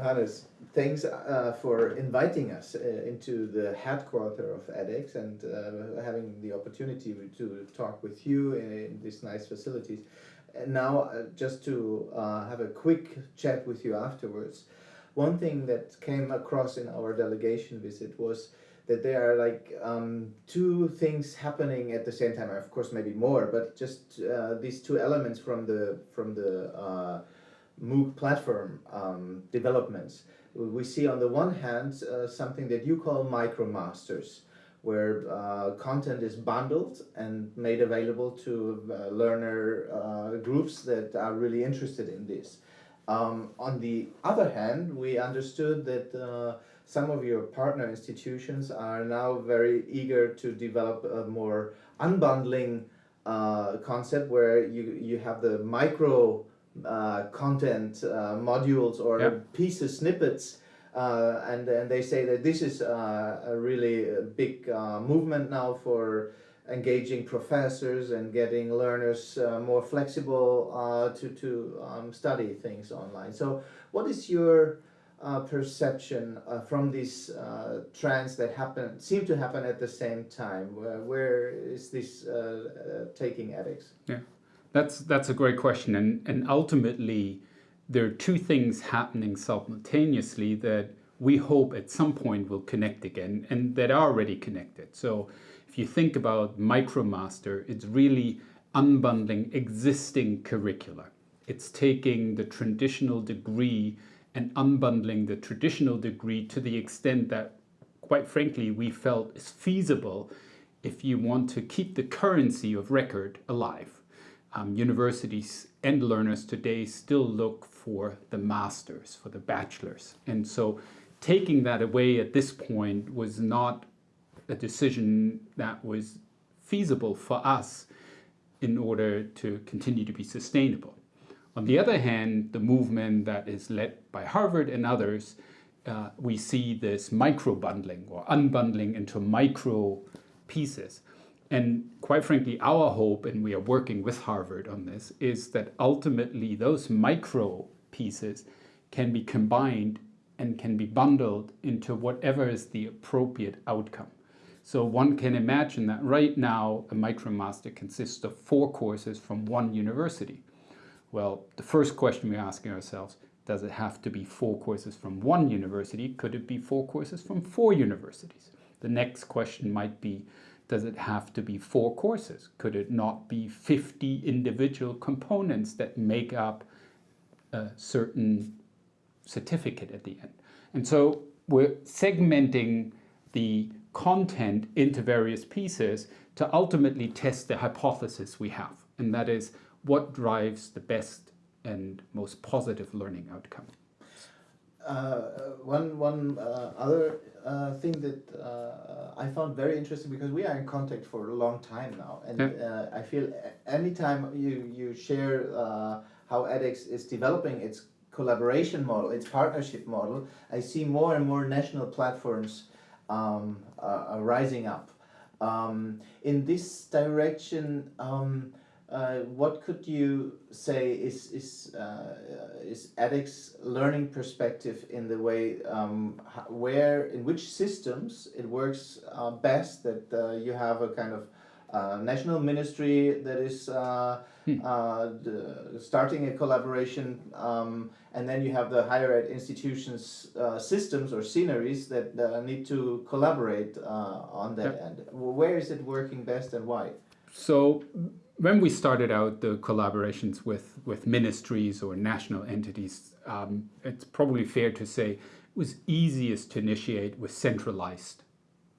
Johannes, thanks uh, for inviting us uh, into the headquarter of edX and uh, having the opportunity to talk with you in, these nice facilities. And now, uh, just to uh, have a quick chat with you afterwards, one thing that came across in our delegation visit was that there are like um, two things happening at the same time. Of course, maybe more, but just uh, these two elements from the from the MOOC platform um, developments. We see on the one hand uh, something that you call micromasters, where uh, content is bundled and made available to uh, learner uh, groups that are really interested in this. Um, on the other hand, we understood that uh, some of your partner institutions are now very eager to develop a more unbundling uh, concept where you, you have the micro uh, content uh, modules or yep. pieces, snippets, uh, and, and they say that this is uh, a really big uh, movement now for engaging professors and getting learners uh, more flexible to, to um, study things online. So what is your perception from these trends that happen, seem to happen at the same time? where, where is this taking edX? Yeah. That's that's a great question, and and ultimately, there are two things happening simultaneously that we hope at some point will connect again, and that are already connected. So, if you think about MicroMaster, it's really unbundling existing curricula. It's taking the traditional degree and unbundling the traditional degree to the extent that, quite frankly, we felt is feasible if you want to keep the currency of record alive um, universities and learners today still look for the masters, for the bachelors. And so taking that away at this point was not a decision that was feasible for us in order to continue to be sustainable. On the other hand, the movement that is led by Harvard and others, uh, we see this micro bundling or unbundling into micro pieces. And quite frankly, our hope, and we are working with Harvard on this, is that ultimately those micro pieces can be combined and can be bundled into whatever is the appropriate outcome. So one can imagine that right now a MicroMaster consists of four courses from one university. Well, the first question we're asking ourselves, does it have to be four courses from one university? Could it be four courses from four universities? The next question might be, does it have to be four courses? Could it not be 50 individual components that make up a certain certificate at the end? And so we're segmenting the content into various pieces to ultimately test the hypothesis we have. And that is what drives the best and most positive learning outcome. Uh, one one uh, other uh, thing that uh, I found very interesting because we are in contact for a long time now, and yeah. Uh, I feel anytime you you share uh, how edX is developing its collaboration model, its partnership model, I see more and more national platforms um, rising up. Um, in this direction. Um, uh, what could you say is is uh, is edX learning perspective in the way um, where in which systems it works uh, best that uh, you have a kind of uh, national ministry that is uh, hmm. starting a collaboration um, and then you have the higher ed institutions systems or sceneries that need to collaborate on that yep. end where is it working best and why so when we started out the collaborations with, with ministries or national entities, um, it's probably fair to say it was easiest to initiate with centralized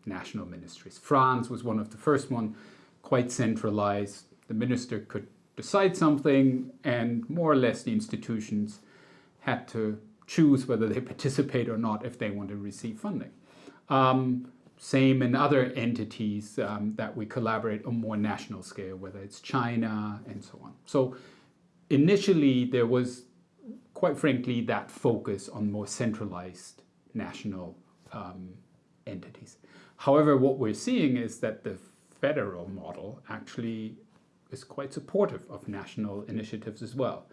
national ministries. France was one of the first one, quite centralized. The minister could decide something and more or less the institutions had to choose whether they participate or not if they want to receive funding. Um, same in other entities um, that we collaborate on more national scale, whether it's China and so on. So initially there was, quite frankly, that focus on more centralized national um, entities. However, what we're seeing is that the federal model actually is quite supportive of national initiatives as well.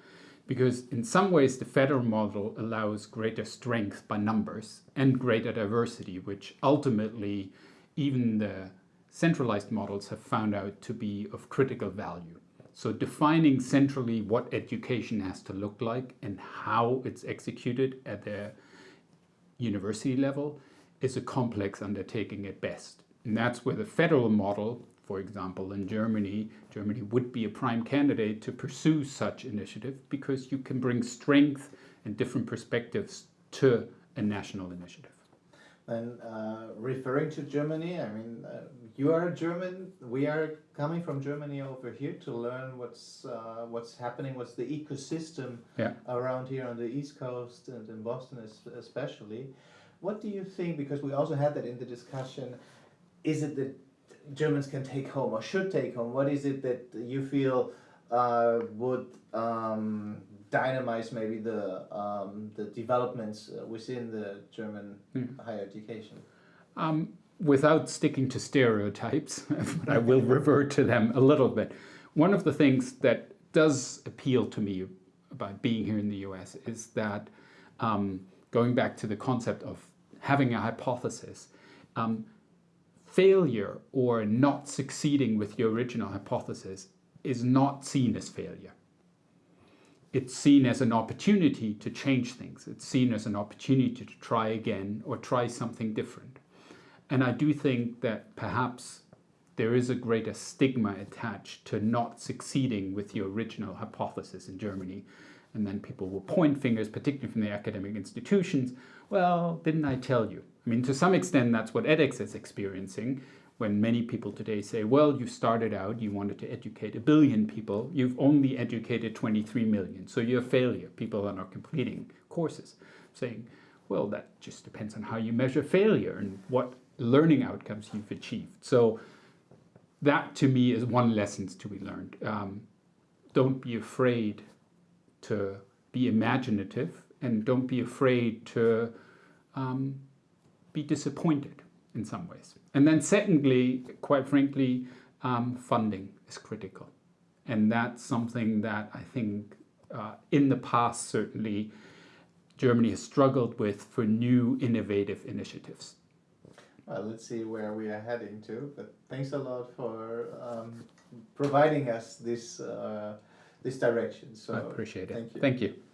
Because in some ways the federal model allows greater strength by numbers and greater diversity, which ultimately even the centralized models have found out to be of critical value. So defining centrally what education has to look like and how it's executed at the university level is a complex undertaking at best. And that's where the federal model, for example, in Germany, Germany would be a prime candidate to pursue such initiative because you can bring strength and different perspectives to a national initiative. And uh, referring to Germany, I mean, uh, you are a German. We are coming from Germany over here to learn what's uh, what's happening, what's the ecosystem Yeah. around here on the East Coast and in Boston especially. What do you think? Because we also had that in the discussion. Is it that Germans can take home or should take home? What is it that you feel uh, would um, dynamize maybe the um, the developments uh, within the German higher education? Um, without sticking to stereotypes, but I will revert to them a little bit. One of the things that does appeal to me about being here in the US is that um, going back to the concept of having a hypothesis, um, failure or not succeeding with your original hypothesis is not seen as failure. It's seen as an opportunity to change things. It's seen as an opportunity to try again or try something different. And I do think that perhaps there is a greater stigma attached to not succeeding with your original hypothesis in Germany. And then people will point fingers, particularly from the academic institutions. Well, didn't I tell you? I mean, to some extent, that's what edX is experiencing when many people today say, well, you started out, you wanted to educate a billion people, you've only educated 23 million, so you're a failure. People are not completing courses. Saying, well, that just depends on how you measure failure and what learning outcomes you've achieved. So that to me is one lesson to be learned. Um, don't be afraid to be imaginative and don't be afraid to um, be disappointed in some ways. And then, secondly, quite frankly, um, funding is critical. And that's something that I think uh, in the past, certainly, Germany has struggled with for new innovative initiatives. Well, let's see where we are heading to. But thanks a lot for um, providing us this uh, this direction. So I appreciate it. Thank you. Thank you.